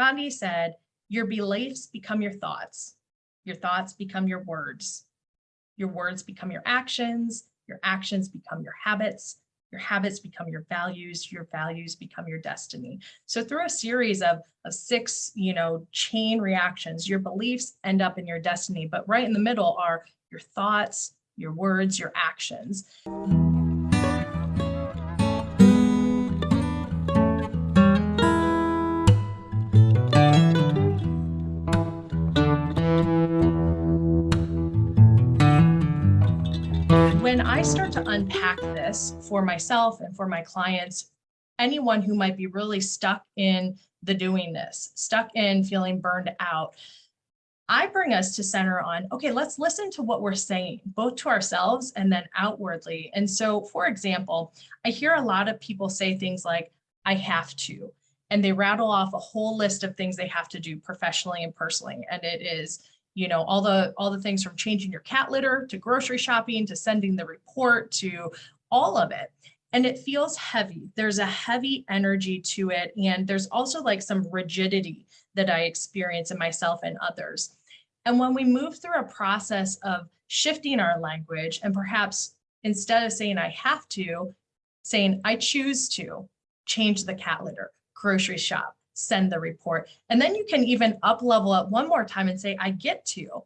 Gandhi said, your beliefs become your thoughts. Your thoughts become your words. Your words become your actions. Your actions become your habits. Your habits become your values. Your values become your destiny. So through a series of, of six, you know, chain reactions, your beliefs end up in your destiny. But right in the middle are your thoughts, your words, your actions. When I start to unpack this for myself and for my clients, anyone who might be really stuck in the doing this, stuck in feeling burned out, I bring us to center on, okay, let's listen to what we're saying, both to ourselves and then outwardly. And so, for example, I hear a lot of people say things like, I have to, and they rattle off a whole list of things they have to do professionally and personally. And it is, you know, all the all the things from changing your cat litter to grocery shopping to sending the report to all of it. And it feels heavy. There's a heavy energy to it. And there's also like some rigidity that I experience in myself and others. And when we move through a process of shifting our language and perhaps instead of saying I have to, saying I choose to change the cat litter, grocery shop, send the report. And then you can even up level it one more time and say, I get to.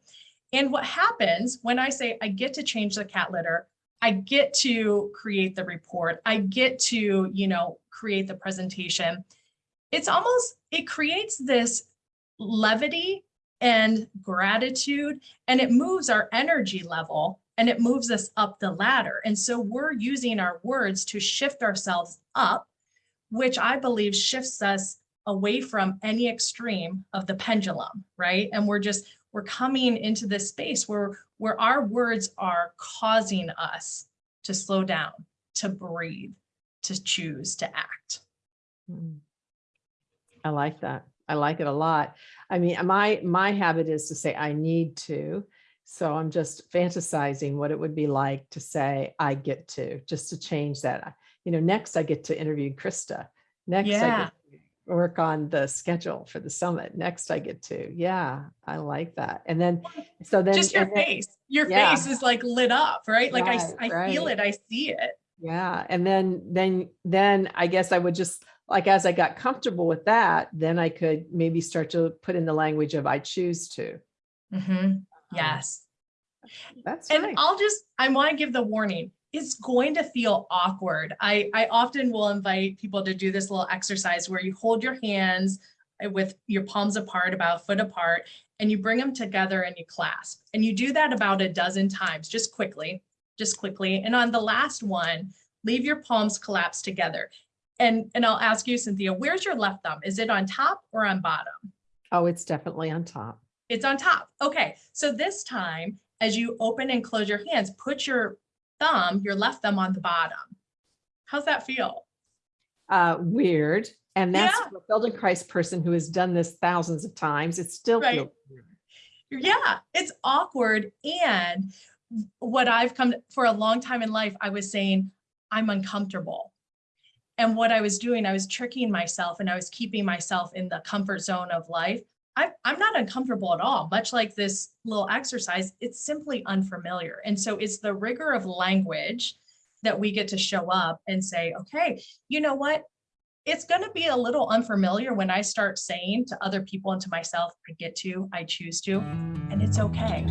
And what happens when I say I get to change the cat litter, I get to create the report, I get to, you know, create the presentation. It's almost, it creates this levity and gratitude, and it moves our energy level and it moves us up the ladder. And so we're using our words to shift ourselves up, which I believe shifts us away from any extreme of the pendulum, right? And we're just, we're coming into this space where, where our words are causing us to slow down, to breathe, to choose to act. Mm. I like that. I like it a lot. I mean, my, my habit is to say I need to. So I'm just fantasizing what it would be like to say I get to, just to change that. You know, next I get to interview Krista. Next I Yeah. get to work on the schedule for the summit. Next I get to, yeah, I like that. And then, so then. Just your then- face, your yeah. face is like lit up, right? Like I, Right, I feel right. it, I see it. Yeah, and then, then, then I guess I would just, like, as I got comfortable with that, then I could maybe start to put in the language of I choose to. Mhm. Yes. That's And right. I'll just, I want to give the warning. It's going to feel awkward. I, I often will invite people to do this little exercise where you hold your hands with your palms apart, about a foot apart, and you bring them together and you clasp. And you do that about a dozen times, just quickly, just quickly. And on the last one, leave your palms collapsed together. And, and I'll ask you, Cynthia, where's your left thumb? Is it on top or on bottom? Oh, it's definitely on top. It's on top. Okay, so this time, as you open and close your hands, put your thumb, your left thumb on the bottom. How's that feel? Uh, weird. And that's Yeah. for a Feldenkrais person who has done this thousands of times. It still Right. feels weird. Yeah, it's awkward. And what I've come for a long time in life, I was saying, I'm uncomfortable. And what I was doing, I was tricking myself and I was keeping myself in the comfort zone of life. I'm, I'm not uncomfortable at all, much like this little exercise, it's simply unfamiliar. And so it's the rigor of language that we get to show up and say, okay, you know what? It's going to be a little unfamiliar when I start saying to other people and to myself, I get to, I choose to, and it's okay.